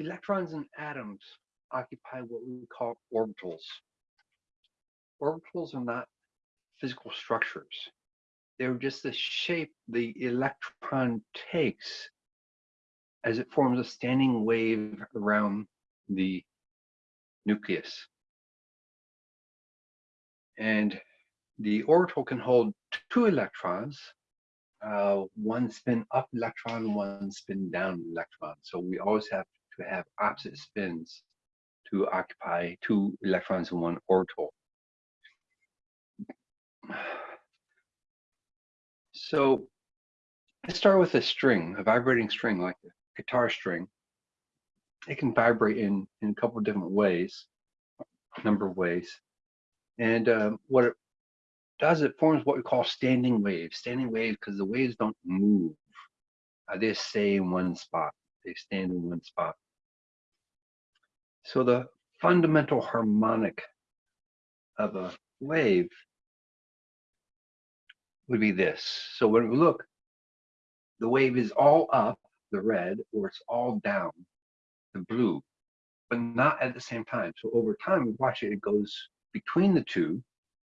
Electrons and atoms occupy what we call orbitals. Orbitals are not physical structures. They're just the shape the electron takes as it forms a standing wave around the nucleus. And the orbital can hold two electrons, uh, one spin up electron, one spin down electron. So we always have to have opposite spins to occupy two electrons in one orbital. So let's start with a string, a vibrating string like a guitar string. It can vibrate in, in a couple of different ways, number of ways. And um, what it does, it forms what we call standing waves. Standing waves because the waves don't move. Uh, they stay in one spot. They stand in one spot. So the fundamental harmonic of a wave would be this. So when we look, the wave is all up, the red, or it's all down, the blue, but not at the same time. So over time, we watch it, it goes between the two.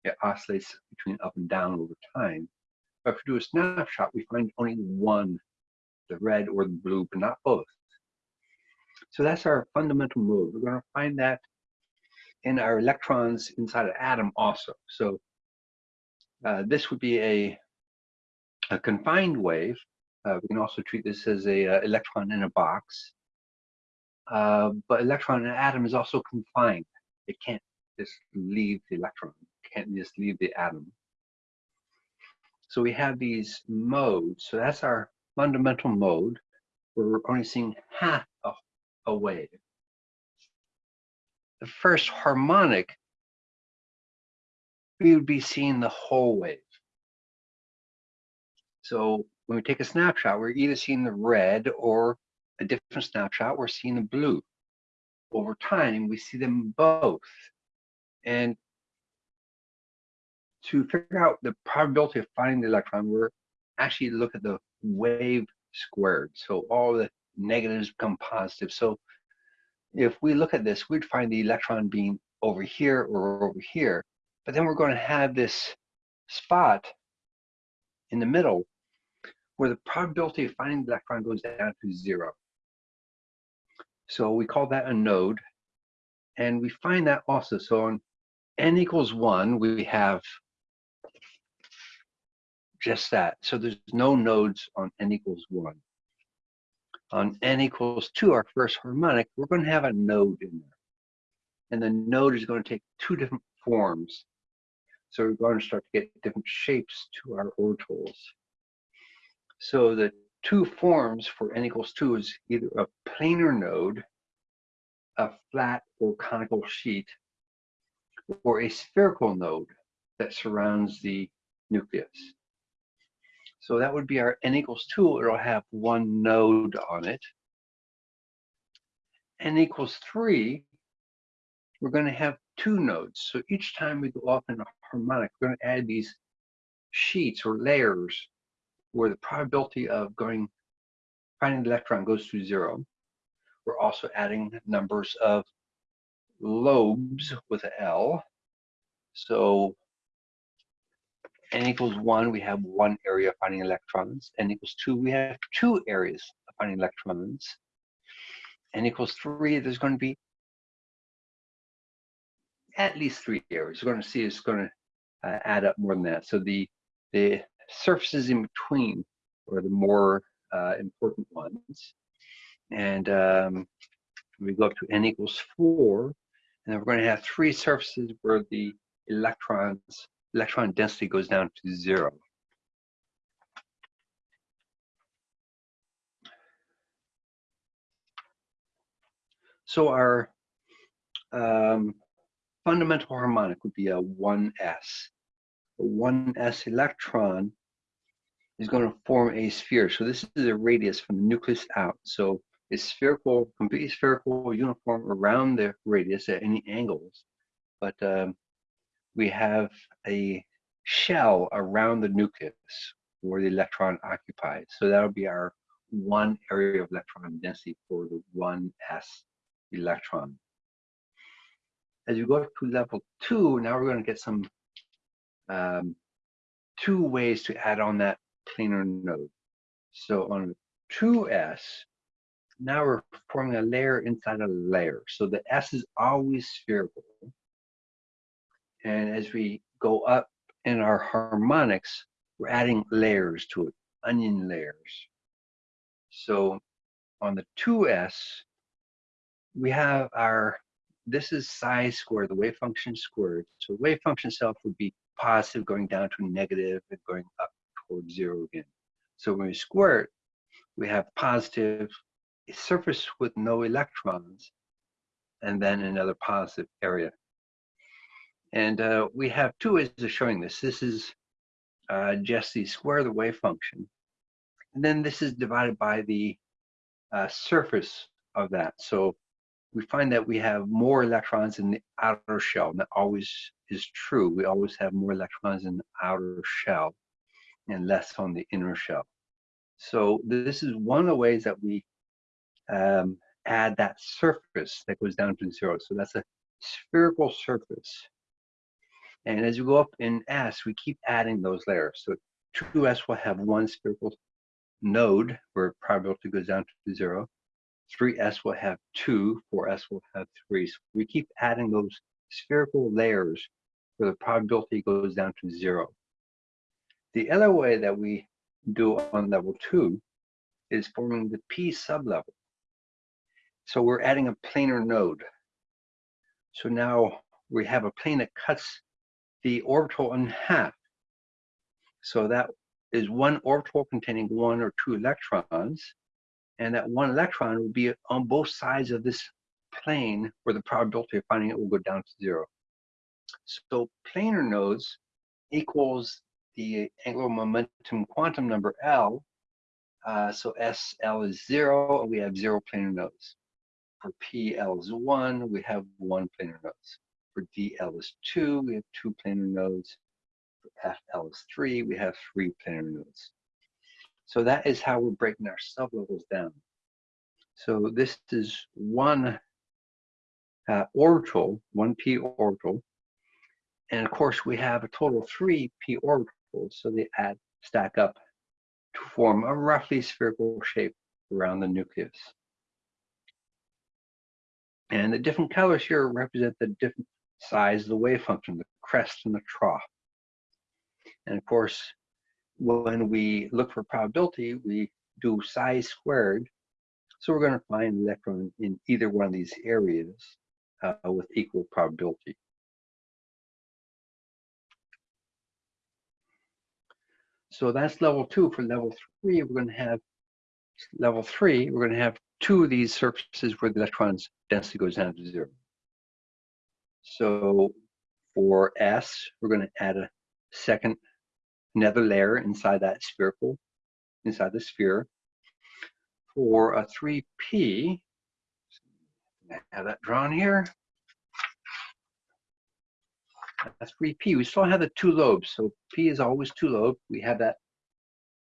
It oscillates between up and down over time. But if we do a snapshot, we find only one, the red or the blue, but not both. So that's our fundamental mode. We're going to find that in our electrons inside an atom also. So uh, this would be a, a confined wave. Uh, we can also treat this as a uh, electron in a box. Uh, but electron in an atom is also confined. It can't just leave the electron. It can't just leave the atom. So we have these modes. So that's our fundamental mode. We're only seeing half a a wave. The first harmonic, we would be seeing the whole wave. So when we take a snapshot, we're either seeing the red or a different snapshot, we're seeing the blue. Over time, we see them both. And to figure out the probability of finding the electron, we're actually look at the wave squared. So all the negatives become positive. So if we look at this, we'd find the electron being over here or over here, but then we're going to have this spot in the middle where the probability of finding the electron goes down to zero. So we call that a node. And we find that also. So on n equals one, we have just that. So there's no nodes on n equals one on n equals 2, our first harmonic, we're going to have a node in there. And the node is going to take two different forms. So we're going to start to get different shapes to our orbitals. So the two forms for n equals 2 is either a planar node, a flat or conical sheet, or a spherical node that surrounds the nucleus. So that would be our n equals 2. It'll have one node on it. n equals 3, we're going to have two nodes. So each time we go off in a harmonic, we're going to add these sheets or layers where the probability of going finding the electron goes to zero. We're also adding numbers of lobes with an L. So n equals one, we have one area of finding electrons. n equals two, we have two areas of finding electrons. n equals three, there's going to be at least three areas. We're going to see it's going to uh, add up more than that. So the the surfaces in between are the more uh, important ones. And um, we go up to n equals four, and then we're going to have three surfaces where the electrons electron density goes down to zero. So our um, fundamental harmonic would be a 1s. A 1s electron is going to form a sphere. So this is a radius from the nucleus out. So it's spherical, completely spherical, uniform around the radius at any angles. But um, we have a shell around the nucleus where the electron occupies. So that'll be our one area of electron density for the 1s electron. As you go to level two, now we're going to get some um, two ways to add on that planar node. So on 2s, now we're forming a layer inside a layer. So the S is always spherical. And as we go up in our harmonics, we're adding layers to it, onion layers. So on the 2s, we have our, this is psi squared, the wave function squared. So wave function itself would be positive going down to negative and going up towards zero again. So when we square it, we have positive surface with no electrons and then another positive area. And uh, we have two ways of showing this. This is uh, just the square of the wave function. And then this is divided by the uh, surface of that. So we find that we have more electrons in the outer shell. And that always is true. We always have more electrons in the outer shell and less on the inner shell. So this is one of the ways that we um, add that surface that goes down to zero. So that's a spherical surface. And as you go up in S, we keep adding those layers. So 2S will have one spherical node where probability goes down to zero. 3S will have two, 4S will have three. So we keep adding those spherical layers where the probability goes down to zero. The other way that we do on level two is forming the P sublevel. So we're adding a planar node. So now we have a plane that cuts the orbital in half. So that is one orbital containing one or two electrons. And that one electron will be on both sides of this plane where the probability of finding it will go down to zero. So planar nodes equals the angular momentum quantum number L. Uh, so SL is zero, and we have zero planar nodes. For PL is one, we have one planar nodes. For DL is two, we have two planar nodes. For FL is three, we have three planar nodes. So that is how we're breaking our sublevels down. So this is one uh, orbital, one p orbital. And of course, we have a total of three p orbitals, so they add, stack up to form a roughly spherical shape around the nucleus. And the different colors here represent the different size of the wave function, the crest and the trough. And of course, when we look for probability, we do psi squared. So we're going to find an electron in either one of these areas uh, with equal probability. So that's level two. For level three, we're going to have level three, we're going to have two of these surfaces where the electron's density goes down to zero. So for S, we're going to add a second another layer inside that spherical, inside the sphere. For a 3P, I have that drawn here. That's 3P. We still have the two lobes. So P is always two lobes. We have that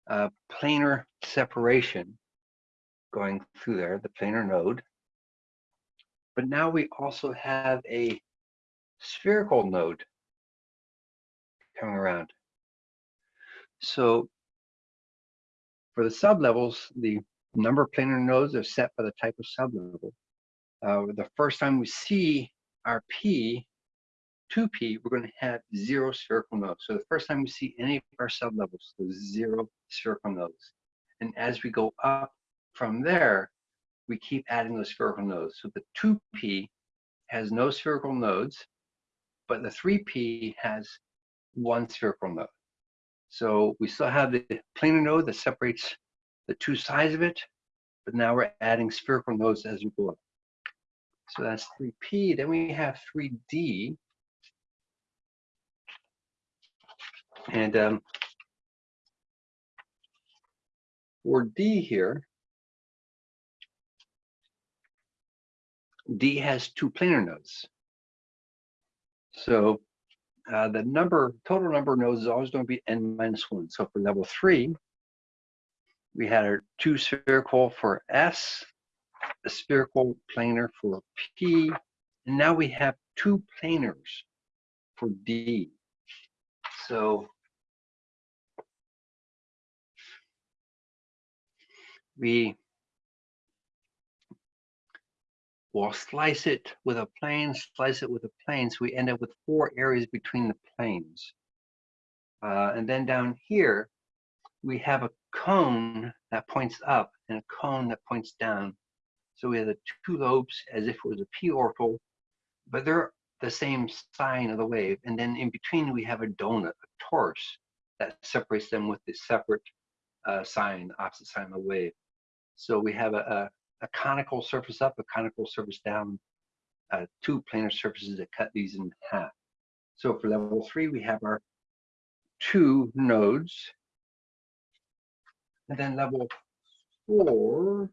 uh, planar separation going through there, the planar node. But now we also have a spherical node coming around. So for the sublevels, the number of planar nodes are set by the type of sublevel. Uh, the first time we see our P, 2P, we're going to have zero spherical nodes. So the first time we see any of our sublevels, there's zero spherical nodes. And as we go up from there, we keep adding those spherical nodes. So the 2P has no spherical nodes, but the 3P has one spherical node. So we still have the planar node that separates the two sides of it, but now we're adding spherical nodes as we go up. So that's 3P. Then we have 3D. And um, for D here, D has two planar nodes. So uh, the number, total number of nodes is always going to be n minus one. So for level three, We had our two spherical for S, a spherical planar for P, and now we have two planars for D. So we will slice it with a plane, slice it with a plane, so we end up with four areas between the planes. Uh, and then down here, we have a cone that points up and a cone that points down. So we have the two lobes as if it was a p orbital, but they're the same sign of the wave. And then in between, we have a donut, a torus, that separates them with the separate uh, sign, opposite sign of the wave. So we have a, a, a conical surface up, a conical surface down, uh, two planar surfaces that cut these in half. So for level three, we have our two nodes. And then level four.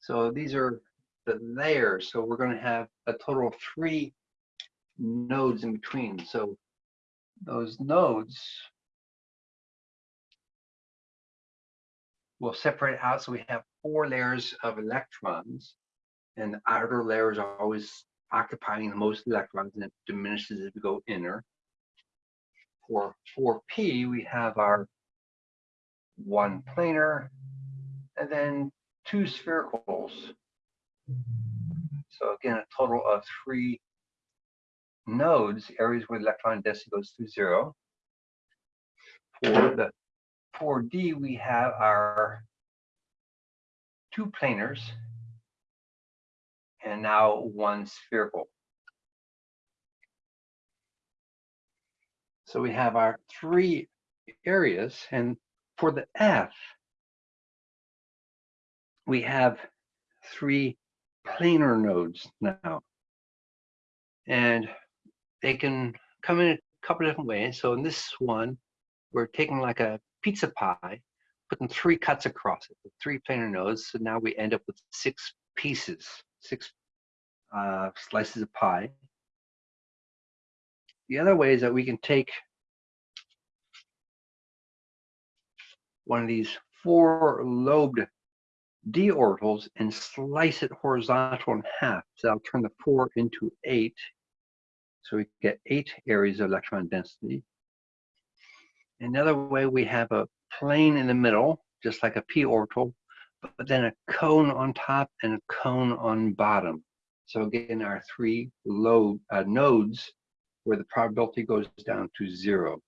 So these are the layers. So we're going to have a total of three nodes in between. So those nodes will separate out. So we have four layers of electrons and the outer layers are always occupying the most electrons and it diminishes as we go inner. For 4p, we have our one planar and then two sphericals. So again, a total of three nodes, areas where the electron density goes through zero. For the 4D, we have our two planars and now one spherical. So we have our three areas and for the F, we have three planar nodes now. And they can come in a couple different ways. So in this one, we're taking like a pizza pie, putting three cuts across it, three planar nodes. So now we end up with six pieces, six uh, slices of pie. The other way is that we can take one of these four lobed d orbitals and slice it horizontal in half. So I'll turn the four into eight. So we get eight areas of electron density. Another way we have a plane in the middle, just like a p orbital, but then a cone on top and a cone on bottom. So again, our three low uh, nodes where the probability goes down to zero.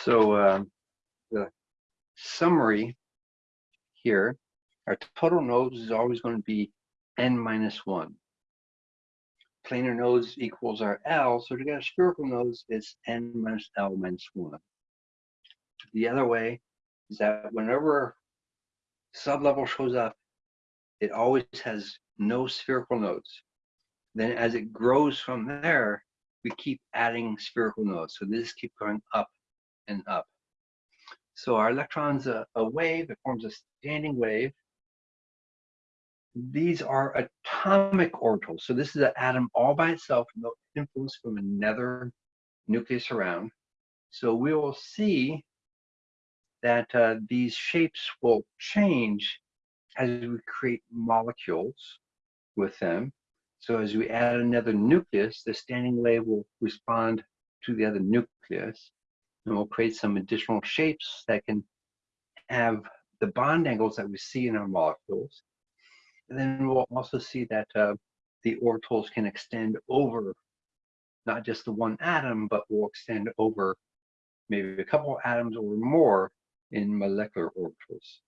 So um, the summary here, our total nodes is always going to be n minus one. Planar nodes equals our L, so to get a spherical nodes, it's n minus L minus one. The other way is that whenever sublevel shows up, it always has no spherical nodes. Then as it grows from there, we keep adding spherical nodes. So this keep going up and up. So our electron's a, a wave, it forms a standing wave. These are atomic orbitals. So this is an atom all by itself, no influence from another nucleus around. So we will see that uh, these shapes will change as we create molecules with them. So as we add another nucleus, the standing wave will respond to the other nucleus and we'll create some additional shapes that can have the bond angles that we see in our molecules. Then we'll also see that uh, the orbitals can extend over not just the one atom, but will extend over maybe a couple atoms or more in molecular orbitals.